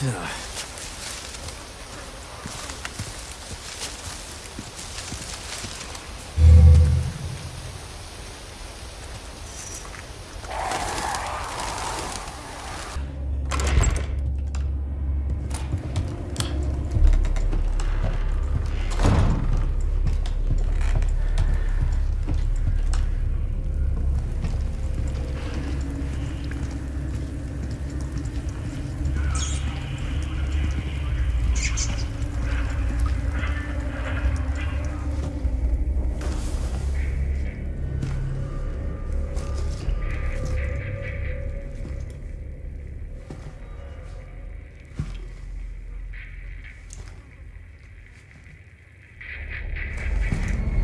Yeah.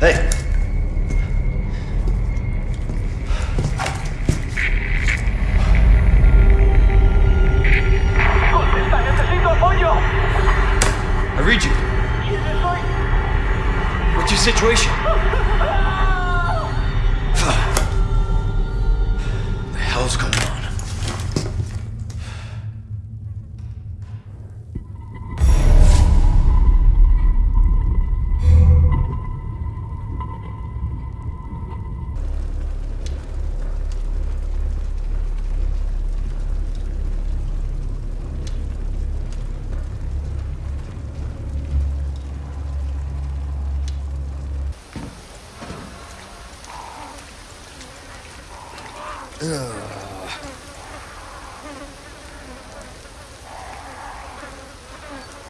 Hey! I read you. What's your situation? 으아.